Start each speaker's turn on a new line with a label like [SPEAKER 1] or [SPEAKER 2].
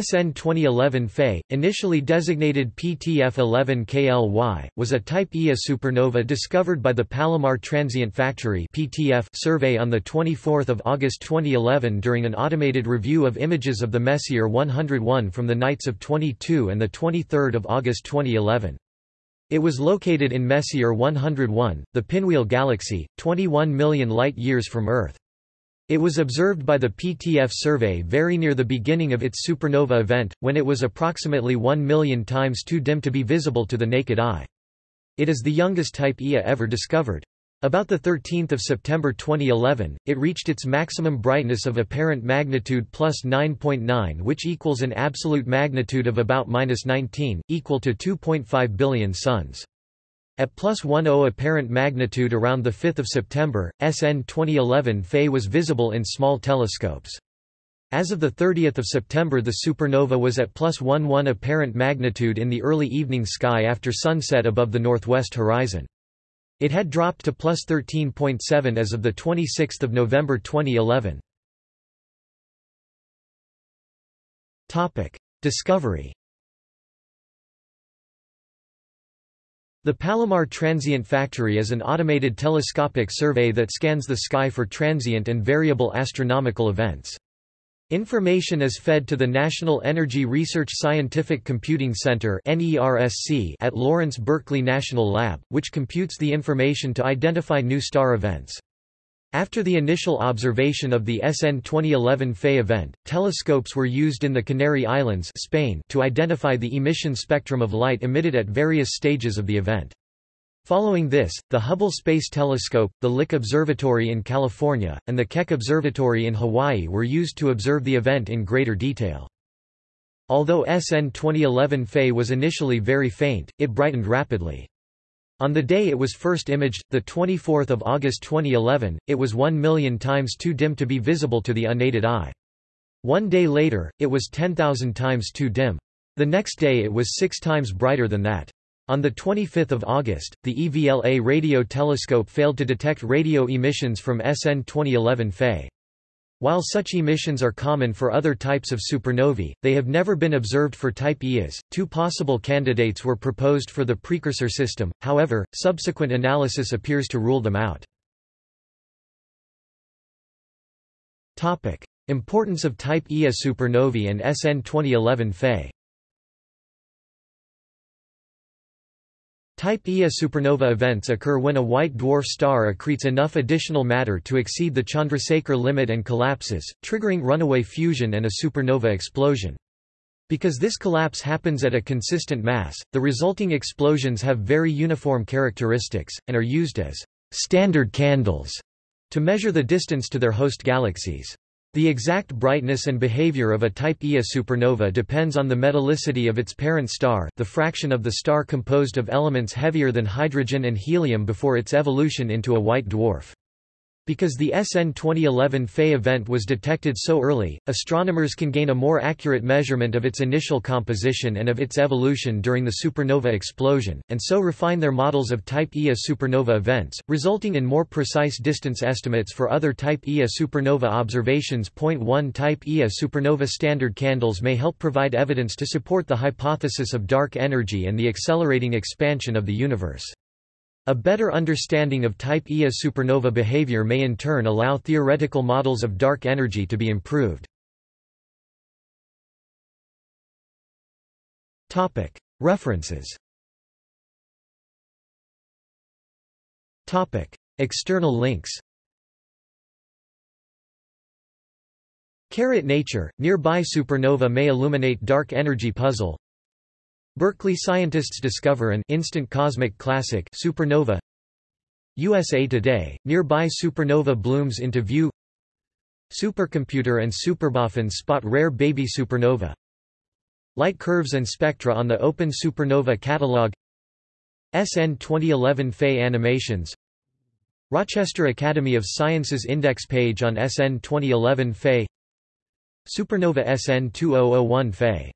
[SPEAKER 1] SN 2011 Fe, initially designated PTF11KLY, was a Type Ia supernova discovered by the Palomar Transient Factory (PTF) survey on 24 August 2011 during an automated review of images of the Messier 101 from the nights of 22 and 23 August 2011. It was located in Messier 101, the Pinwheel Galaxy, 21 million light-years from Earth. It was observed by the PTF survey very near the beginning of its supernova event, when it was approximately 1 million times too dim to be visible to the naked eye. It is the youngest type Ia ever discovered. About 13 September 2011, it reached its maximum brightness of apparent magnitude plus 9.9 which equals an absolute magnitude of about minus 19, equal to 2.5 billion suns. At plus 10 apparent magnitude around 5 September, SN 2011 Fe was visible in small telescopes. As of 30 September the supernova was at plus 11 apparent magnitude in the early evening sky after sunset above the northwest horizon. It had dropped to plus 13.7 as of 26 November 2011. Discovery The Palomar Transient Factory is an automated telescopic survey that scans the sky for transient and variable astronomical events. Information is fed to the National Energy Research Scientific Computing Center at Lawrence Berkeley National Lab, which computes the information to identify new star events. After the initial observation of the SN 2011 Fe event, telescopes were used in the Canary Islands Spain to identify the emission spectrum of light emitted at various stages of the event. Following this, the Hubble Space Telescope, the Lick Observatory in California, and the Keck Observatory in Hawaii were used to observe the event in greater detail. Although SN 2011 Fe was initially very faint, it brightened rapidly. On the day it was first imaged, 24 August 2011, it was 1 million times too dim to be visible to the unaided eye. One day later, it was 10,000 times too dim. The next day it was six times brighter than that. On 25 August, the EVLA radio telescope failed to detect radio emissions from SN 2011 Fe. While such emissions are common for other types of supernovae, they have never been observed for type Ias. Two possible candidates were proposed for the precursor system, however, subsequent analysis appears to rule them out. Topic: Importance of type Ia supernovae and SN 2011 Fe. Type Ia supernova events occur when a white dwarf star accretes enough additional matter to exceed the Chandrasekhar limit and collapses, triggering runaway fusion and a supernova explosion. Because this collapse happens at a consistent mass, the resulting explosions have very uniform characteristics, and are used as standard candles to measure the distance to their host galaxies. The exact brightness and behavior of a type Ia supernova depends on the metallicity of its parent star the fraction of the star composed of elements heavier than hydrogen and helium before its evolution into a white dwarf. Because the SN 2011 Fe event was detected so early, astronomers can gain a more accurate measurement of its initial composition and of its evolution during the supernova explosion, and so refine their models of Type Ia supernova events, resulting in more precise distance estimates for other Type Ia supernova observations. Point 1 Type Ia supernova standard candles may help provide evidence to support the hypothesis of dark energy and the accelerating expansion of the universe. A better understanding of type Ia supernova behavior may in turn allow theoretical models of dark energy to be improved. References. External links. Carrot Nature, nearby supernova may illuminate dark energy puzzle Berkeley scientists discover an instant cosmic classic supernova. USA Today, nearby supernova blooms into view. Supercomputer and Superboffin spot rare baby supernova. Light curves and spectra on the Open Supernova Catalog. SN 2011 Fe animations. Rochester Academy of Sciences index page on SN 2011 Fe. Supernova SN 2001 Fe